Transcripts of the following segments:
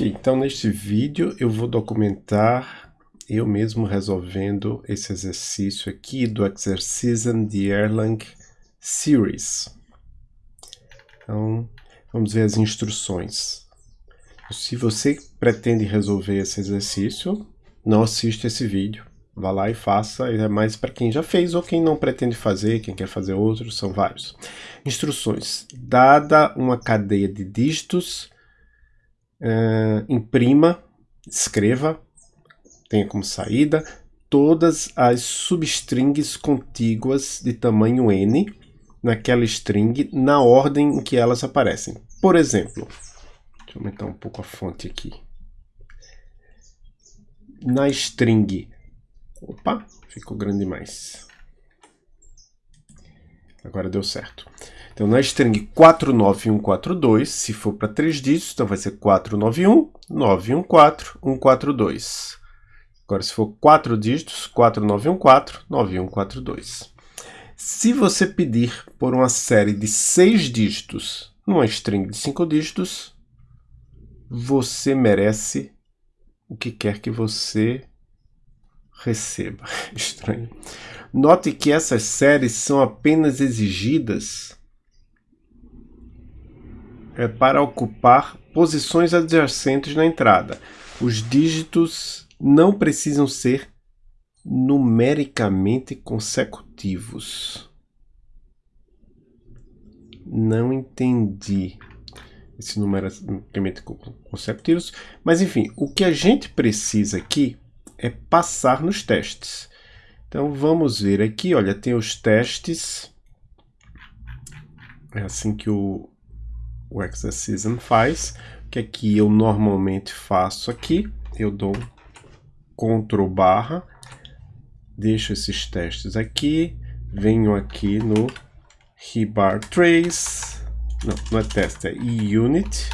Ok, então neste vídeo eu vou documentar eu mesmo resolvendo esse exercício aqui do Exercism de Erlang Series. Então, vamos ver as instruções. Se você pretende resolver esse exercício, não assista esse vídeo. Vá lá e faça, é mais para quem já fez ou quem não pretende fazer, quem quer fazer outro, são vários. Instruções. Dada uma cadeia de dígitos, uh, imprima, escreva, tenha como saída todas as substrings contíguas de tamanho n naquela string na ordem em que elas aparecem. Por exemplo, deixa eu aumentar um pouco a fonte aqui. Na string, opa, ficou grande demais. Agora deu certo. Então, na string 49142, se for para três dígitos, então vai ser 491, 914, 142. Agora, se for quatro dígitos, 4914, 9142. Se você pedir por uma série de seis dígitos numa string de cinco dígitos, você merece o que quer que você receba. Estranho. Note que essas séries são apenas exigidas é para ocupar posições adjacentes na entrada. Os dígitos não precisam ser numericamente consecutivos. Não entendi esse numericamente consecutivos, mas enfim, o que a gente precisa aqui é passar nos testes. Então vamos ver aqui, olha, tem os testes. É assim que o, o Exercism faz, que aqui eu normalmente faço aqui, eu dou Ctrl barra, deixo esses testes aqui, venho aqui no rebar trace, não, não é teste, é unit,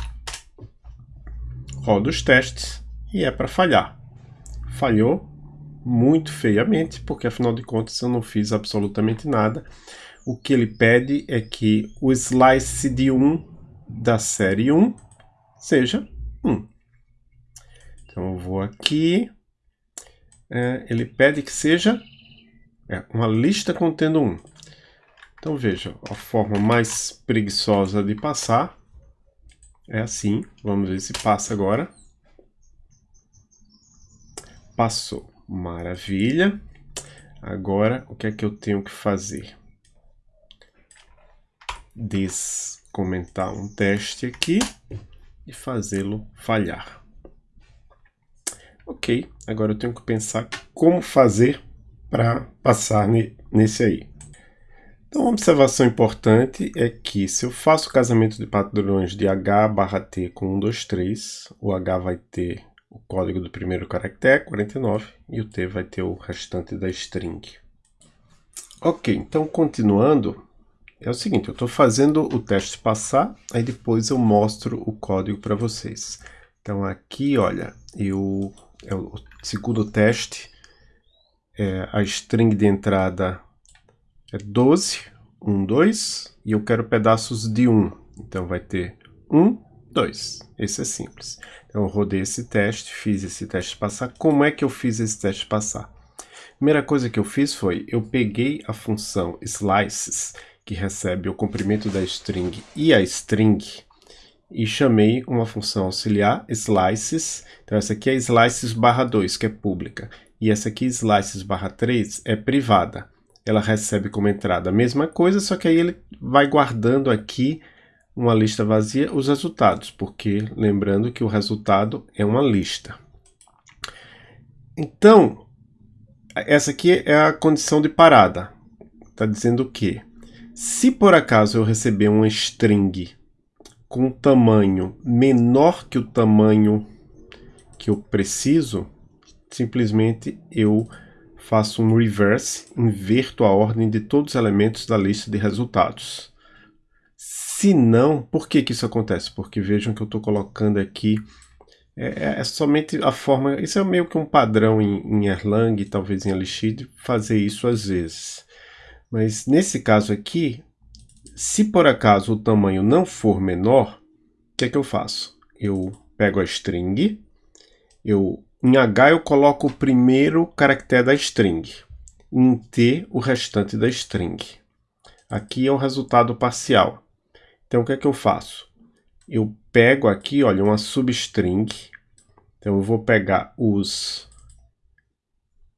rodo os testes e é para falhar. Falhou muito feiamente, porque afinal de contas eu não fiz absolutamente nada. O que ele pede é que o slice de 1 da série 1 seja 1. Então eu vou aqui, é, ele pede que seja é, uma lista contendo 1. Então veja, a forma mais preguiçosa de passar é assim. Vamos ver se passa agora. Passou. Maravilha. Agora, o que é que eu tenho que fazer? Des comentar um teste aqui e fazê-lo falhar. Ok, agora eu tenho que pensar como fazer para passar nesse aí. Então, uma observação importante é que se eu faço casamento de padrões de H barra T com 1, 2, 3, o H vai ter o código do primeiro caractere, 49, e o T vai ter o restante da string. Ok, então continuando, é o seguinte, eu estou fazendo o teste passar, aí depois eu mostro o código para vocês. Então aqui, olha, eu, é o segundo teste, é, a string de entrada é 12, 1, 2, e eu quero pedaços de 1. Então vai ter 1, 2. Esse é simples. Eu rodei esse teste, fiz esse teste passar. Como é que eu fiz esse teste passar? Primeira coisa que eu fiz foi, eu peguei a função slices que recebe o comprimento da string e a string, e chamei uma função auxiliar, slices. Então essa aqui é slices barra 2, que é pública, e essa aqui, slices barra 3, é privada. Ela recebe como entrada a mesma coisa, só que aí ele vai guardando aqui uma lista vazia os resultados, porque lembrando que o resultado é uma lista. Então, essa aqui é a condição de parada. Está dizendo o quê? Se por acaso eu receber uma string com um tamanho menor que o tamanho que eu preciso, simplesmente eu faço um reverse, inverto a ordem de todos os elementos da lista de resultados. Se não, por que, que isso acontece? Porque vejam que eu estou colocando aqui, é, é, é, somente a forma, isso é meio que um padrão em, em Erlang, talvez em Elixir, fazer isso às vezes. Mas nesse caso aqui, se por acaso o tamanho não for menor, o que é que eu faço? Eu pego a string, eu, em H eu coloco o primeiro caractere da string, em T o restante da string. Aqui é o resultado parcial. Então o que é que eu faço? Eu pego aqui, olha, uma substring. Então eu vou pegar os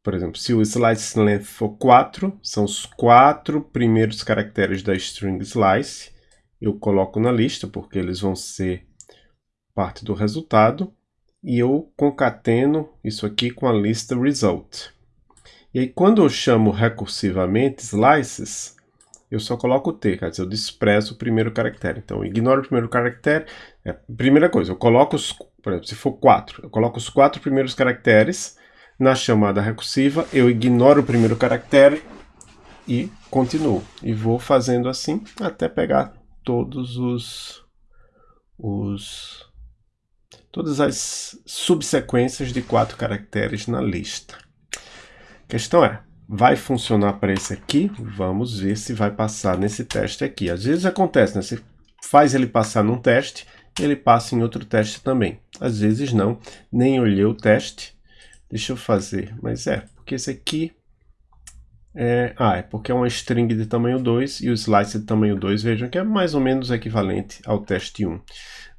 por exemplo, se o slice length for 4, são os quatro primeiros caracteres da string slice. Eu coloco na lista, porque eles vão ser parte do resultado. E eu concateno isso aqui com a lista result. E aí, quando eu chamo recursivamente slices, eu só coloco o T, quer dizer, eu desprezo o primeiro caractere. Então, ignoro o primeiro caractere. É, primeira coisa, eu coloco os, por exemplo, se for 4, eu coloco os quatro primeiros caracteres na chamada recursiva, eu ignoro o primeiro caractere e continuo. E vou fazendo assim até pegar todos os, os todas as subsequências de quatro caracteres na lista. A questão é, vai funcionar para esse aqui? Vamos ver se vai passar nesse teste aqui. Às vezes acontece, né? Você faz ele passar num teste, ele passa em outro teste também. Às vezes não, nem olhei o teste, Deixa eu fazer, mas é, porque esse aqui é, ah, é porque é uma string de tamanho 2 e o slice de tamanho 2, vejam que é mais ou menos equivalente ao teste 1.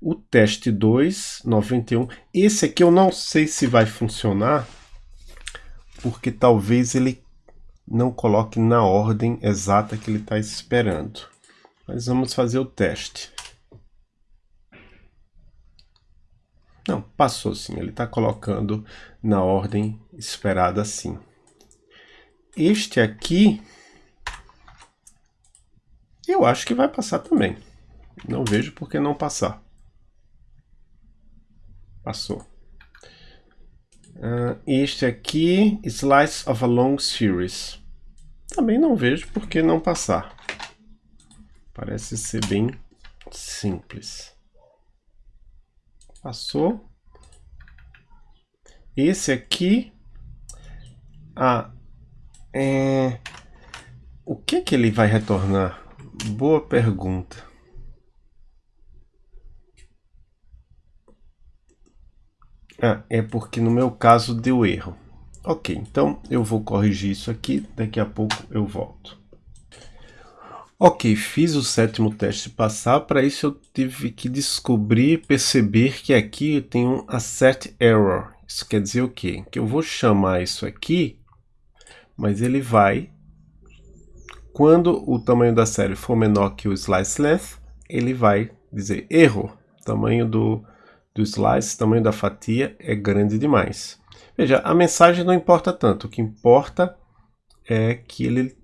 O teste 2, 91, esse aqui eu não sei se vai funcionar, porque talvez ele não coloque na ordem exata que ele está esperando. Mas vamos fazer o teste. Não, passou sim, ele está colocando na ordem esperada sim. Este aqui, eu acho que vai passar também. Não vejo por que não passar. Passou. Uh, este aqui, Slice of a Long Series. Também não vejo por que não passar. Parece ser bem simples. Passou. Esse aqui... Ah, é... O que que ele vai retornar? Boa pergunta. Ah, é porque no meu caso deu erro. Ok, então eu vou corrigir isso aqui, daqui a pouco eu volto. Ok, fiz o sétimo teste passar, para isso eu tive que descobrir, perceber que aqui eu tenho um assert error. Isso quer dizer o quê? Que eu vou chamar isso aqui, mas ele vai, quando o tamanho da série for menor que o slice length, ele vai dizer erro, tamanho do, do slice, tamanho da fatia é grande demais. Veja, a mensagem não importa tanto, o que importa é que ele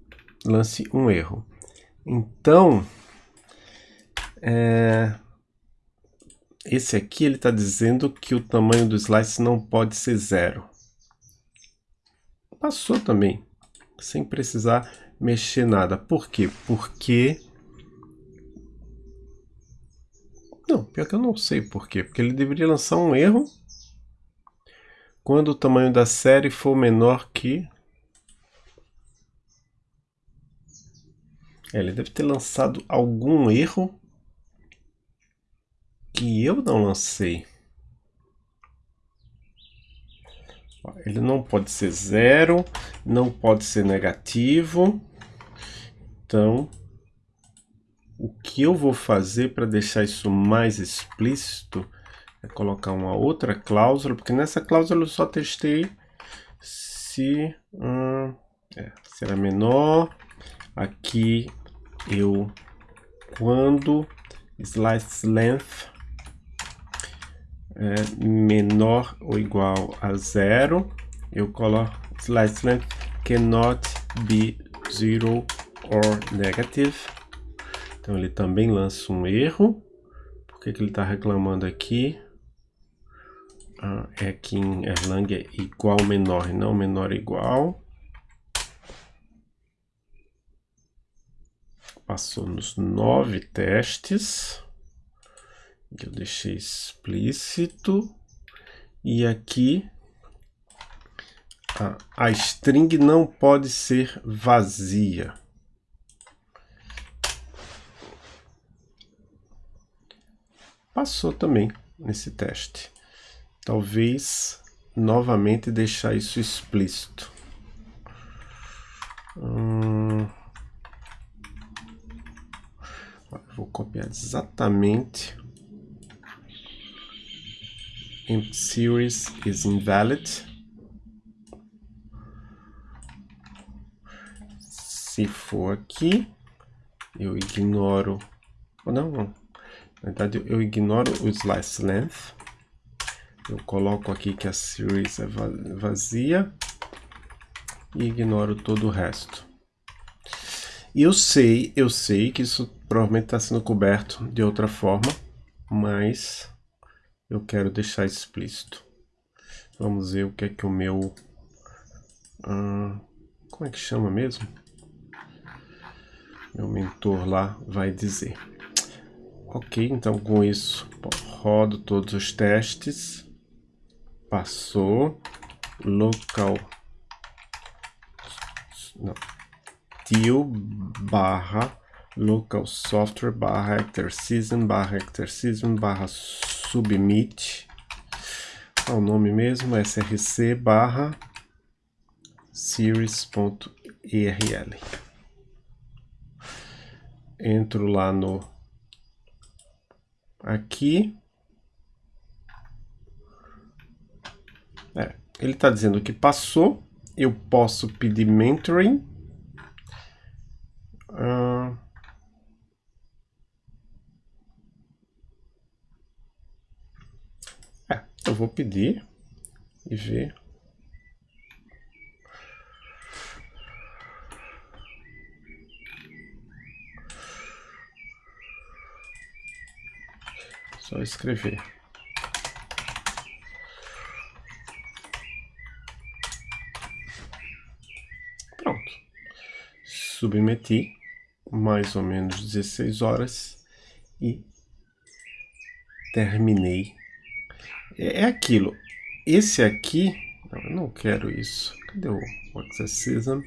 lance um erro. Então, é, esse aqui ele está dizendo que o tamanho do slice não pode ser zero. Passou também, sem precisar mexer nada. Por quê? Porque... Não, pior que eu não sei por quê. Porque ele deveria lançar um erro quando o tamanho da série for menor que É, ele deve ter lançado algum erro que eu não lancei. Ele não pode ser zero, não pode ser negativo. Então, o que eu vou fazer para deixar isso mais explícito é colocar uma outra cláusula, porque nessa cláusula eu só testei se hum, é, será menor. Aqui eu quando slice length é menor ou igual a zero, eu coloco slice length cannot be zero or negative. Então ele também lança um erro. Por que, que ele está reclamando aqui? Ah, é que em Erlang é igual menor não menor igual. passou nos nove testes. Eu deixei explícito. E aqui a string não pode ser vazia. Passou também. nesse teste. Talvez novamente deixar isso explícito. Hum... Vou copiar exatamente. Empty series is invalid. Se for aqui, eu ignoro... Oh, não, não. Na verdade, eu ignoro o slice length. Eu coloco aqui que a series é vazia e ignoro todo o resto. E eu sei, eu sei que isso provavelmente está sendo coberto de outra forma, mas eu quero deixar explícito. Vamos ver o que é que o meu... Como é que chama mesmo? Meu mentor lá vai dizer. Ok, então com isso rodo todos os testes. Passou. Local. Não, til barra local software barra actor barra actor barra submit. É o nome mesmo src barra series.erl entro lá no aqui Ele está dizendo que passou. Eu posso pedir mentoring. Uh... É, eu vou pedir e ver. Só escrever. submeti, mais ou menos 16 horas, e terminei. É, é aquilo. Esse aqui, não, eu não quero isso. Cadê o Accessism?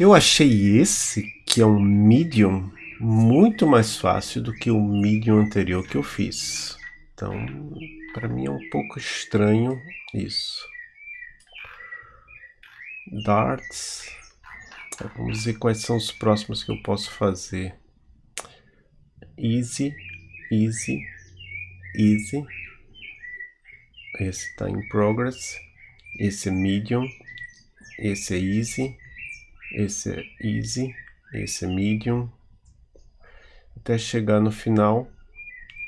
Eu achei esse, que é um medium, muito mais fácil do que o medium anterior que eu fiz. Então, para mim é um pouco estranho isso. Darts. Vamos ver quais são os próximos que eu posso fazer. Easy, easy, easy. Esse está em progress. Esse é medium. Esse é easy. Esse é easy. Esse é medium. Até chegar no final.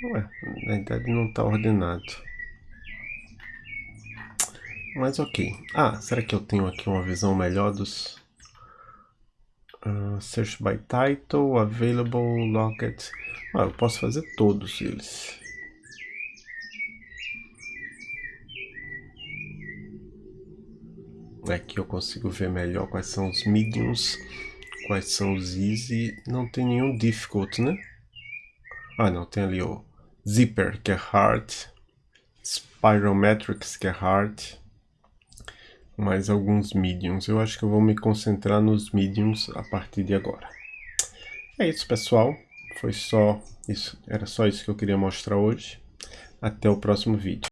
Ué, na verdade não está ordenado. Mas ok. Ah, será que eu tenho aqui uma visão melhor dos Uh, search by title, available, locket. Ah, eu posso fazer todos eles. Aqui eu consigo ver melhor quais são os mediums, quais são os easy. Não tem nenhum difficult, né? Ah, não, tem ali o zipper, que é hard. Spirometrics, que é hard mais alguns mediums. Eu acho que eu vou me concentrar nos mediums a partir de agora. É isso, pessoal. Foi só isso. Era só isso que eu queria mostrar hoje. Até o próximo vídeo.